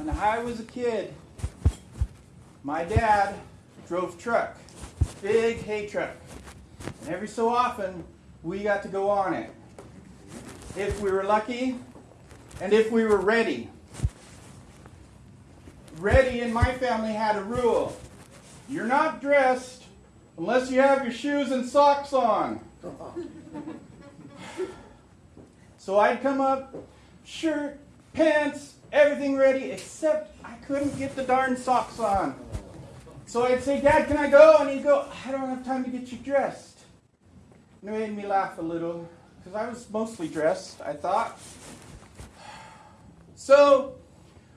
when I was a kid, my dad drove truck, big hay truck. And every so often, we got to go on it. If we were lucky, and if we were ready. Ready in my family had a rule. You're not dressed unless you have your shoes and socks on. So I'd come up, shirt, pants, everything ready, except I couldn't get the darn socks on. So I'd say, Dad, can I go? And he'd go, I don't have time to get you dressed. And it made me laugh a little, because I was mostly dressed, I thought. So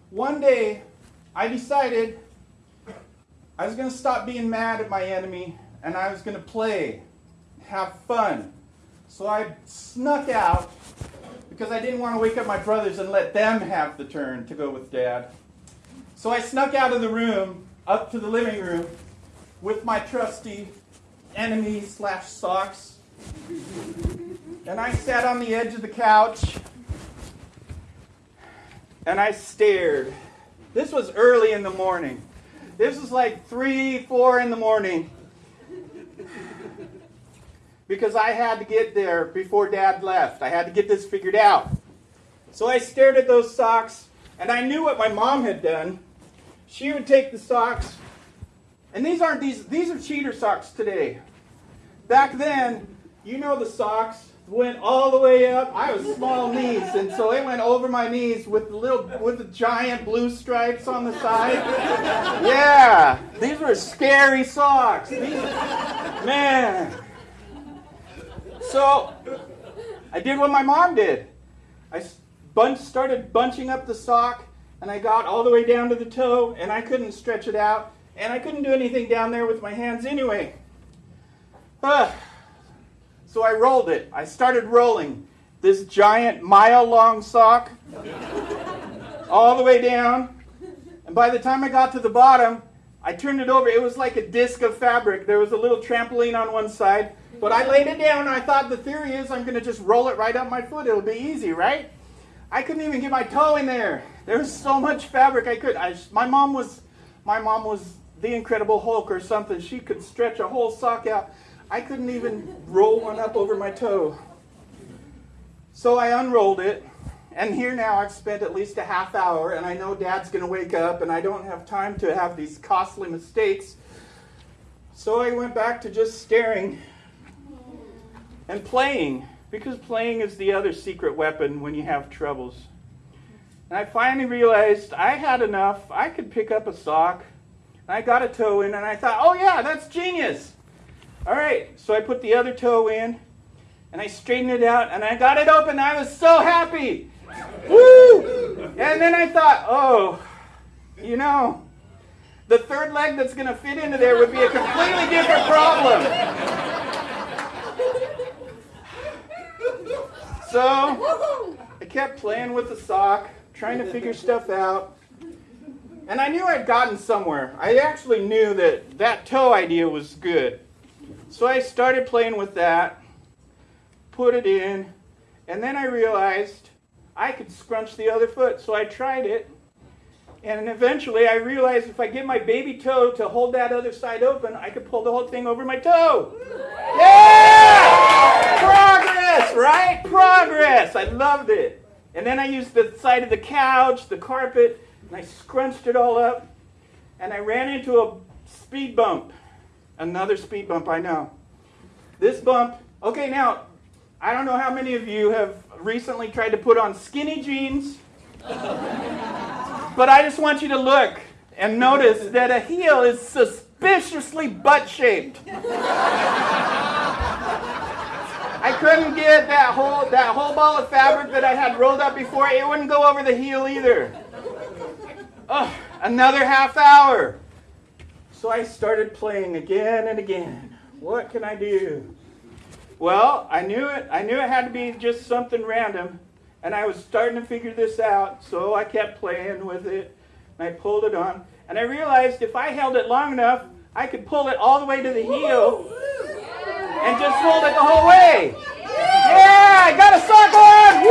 one day, I decided I was going to stop being mad at my enemy and I was going to play, have fun. So I snuck out because I didn't want to wake up my brothers and let them have the turn to go with dad. So I snuck out of the room up to the living room with my trusty enemy slash socks. And I sat on the edge of the couch and I stared. This was early in the morning. This was like 3, 4 in the morning. Because I had to get there before Dad left. I had to get this figured out. So I stared at those socks, and I knew what my mom had done. She would take the socks, and these aren't these, these are cheater socks today. Back then, you know the socks went all the way up. I was small knees, and so it went over my knees with the little with the giant blue stripes on the side. Yeah, these were scary socks. These, man. So I did what my mom did. I bunch, started bunching up the sock, and I got all the way down to the toe, and I couldn't stretch it out, and I couldn't do anything down there with my hands anyway. Uh, so I rolled it. I started rolling this giant mile long sock all the way down. And by the time I got to the bottom, I turned it over. It was like a disc of fabric. There was a little trampoline on one side. But I laid it down I thought the theory is I'm going to just roll it right up my foot. It'll be easy, right? I couldn't even get my toe in there. There was so much fabric I could. I, my mom was, my mom was the Incredible Hulk or something. She could stretch a whole sock out. I couldn't even roll one up over my toe. So I unrolled it, and here now I've spent at least a half hour, and I know Dad's going to wake up, and I don't have time to have these costly mistakes. So I went back to just staring and playing, because playing is the other secret weapon when you have troubles. And I finally realized I had enough. I could pick up a sock. I got a toe in, and I thought, oh yeah, that's genius. All right, so I put the other toe in and I straightened it out and I got it open. I was so happy. Woo! And then I thought, oh, you know, the third leg that's going to fit into there would be a completely different problem. So I kept playing with the sock, trying to figure stuff out. And I knew I'd gotten somewhere. I actually knew that that toe idea was good. So I started playing with that, put it in, and then I realized I could scrunch the other foot. So I tried it, and eventually I realized if I get my baby toe to hold that other side open, I could pull the whole thing over my toe. Yeah! Progress, right? Progress. I loved it. And then I used the side of the couch, the carpet, and I scrunched it all up, and I ran into a speed bump. Another speed bump, I know. This bump, okay, now, I don't know how many of you have recently tried to put on skinny jeans, but I just want you to look and notice that a heel is suspiciously butt shaped. I couldn't get that whole that whole ball of fabric that I had rolled up before. It wouldn't go over the heel either. Oh, another half hour. So I started playing again and again. What can I do? Well, I knew it. I knew it had to be just something random, and I was starting to figure this out. So I kept playing with it, and I pulled it on, and I realized if I held it long enough, I could pull it all the way to the heel, and just hold it the whole way. Yeah, I got a sock on.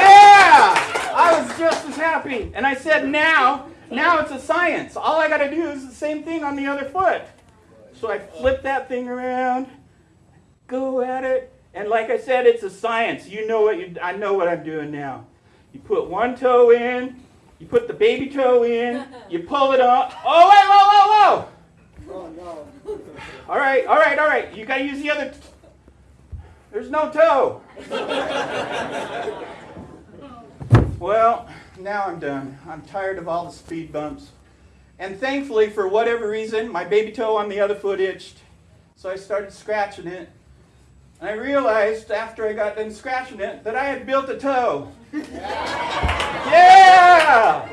Yeah, I was just as happy. And I said, now, now it's a science. All I got to do is the same thing on the other foot. So I flip that thing around, go at it, and like I said, it's a science. You know what you, I know what I'm doing now. You put one toe in, you put the baby toe in, you pull it up. Oh wait, whoa, whoa, whoa! Oh no. All right, all right, all right. You gotta use the other. T- There's no toe. well, now I'm done. I'm tired of all the speed bumps. And thankfully, for whatever reason, my baby toe on the other foot itched. So I started scratching it. And I realized after I got done scratching it that I had built a toe. Yeah!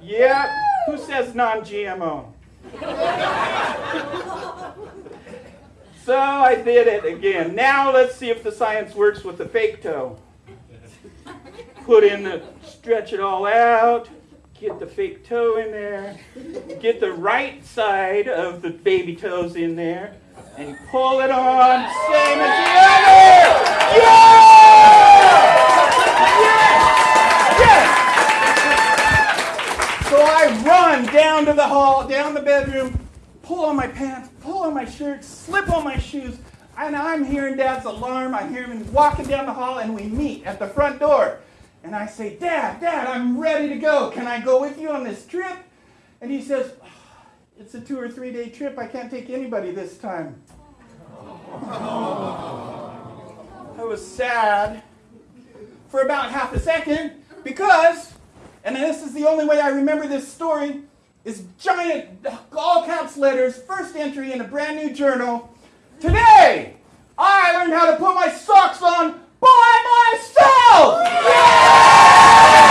Yeah. Who says non GMO? so I did it again. Now let's see if the science works with the fake toe. Put in the, stretch it all out, get the fake toe in there, get the right side of the baby toes in there, and pull it on, same as the other. Yeah! Yes! Yes! So I run down to the hall, down the bedroom, pull on my pants, pull on my shirt, slip on my shoes, and I'm hearing Dad's alarm. I hear him walking down the hall, and we meet at the front door. And I say, Dad, Dad, I'm ready to go. Can I go with you on this trip? And he says, ah, It's a two or three day trip. I can't take anybody this time. I was sad for about half a second because, and this is the only way I remember this story, is giant, all caps letters, first entry in a brand new journal. Today, I learned how to put my socks on by myself! Yeah!